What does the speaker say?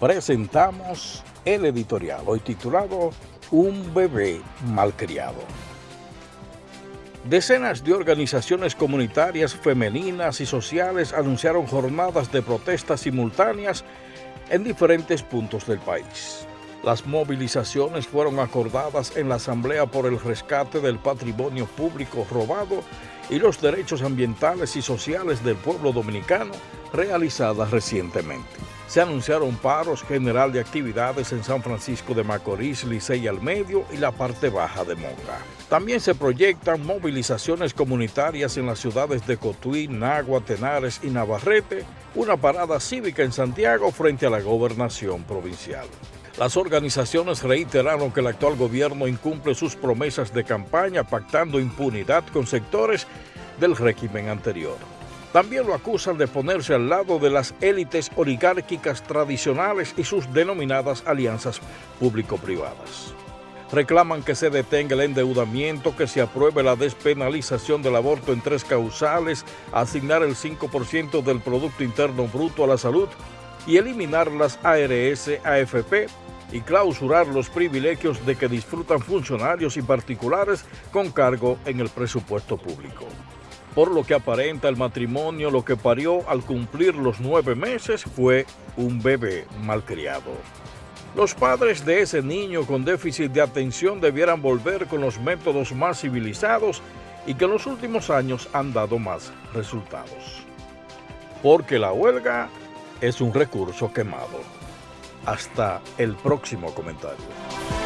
presentamos el editorial, hoy titulado Un bebé malcriado. Decenas de organizaciones comunitarias femeninas y sociales anunciaron jornadas de protestas simultáneas en diferentes puntos del país. Las movilizaciones fueron acordadas en la Asamblea por el Rescate del Patrimonio Público Robado y los Derechos Ambientales y Sociales del Pueblo Dominicano realizadas recientemente. Se anunciaron paros general de actividades en San Francisco de Macorís, Licey al Medio y la parte baja de Moca. También se proyectan movilizaciones comunitarias en las ciudades de Cotuí, Nagua, Tenares y Navarrete, una parada cívica en Santiago frente a la gobernación provincial. Las organizaciones reiteraron que el actual gobierno incumple sus promesas de campaña pactando impunidad con sectores del régimen anterior. También lo acusan de ponerse al lado de las élites oligárquicas tradicionales y sus denominadas alianzas público-privadas. Reclaman que se detenga el endeudamiento, que se apruebe la despenalización del aborto en tres causales, asignar el 5% del Producto Interno Bruto a la salud y eliminar las ARS, AFP y clausurar los privilegios de que disfrutan funcionarios y particulares con cargo en el presupuesto público por lo que aparenta el matrimonio, lo que parió al cumplir los nueve meses fue un bebé malcriado. Los padres de ese niño con déficit de atención debieran volver con los métodos más civilizados y que en los últimos años han dado más resultados. Porque la huelga es un recurso quemado. Hasta el próximo comentario.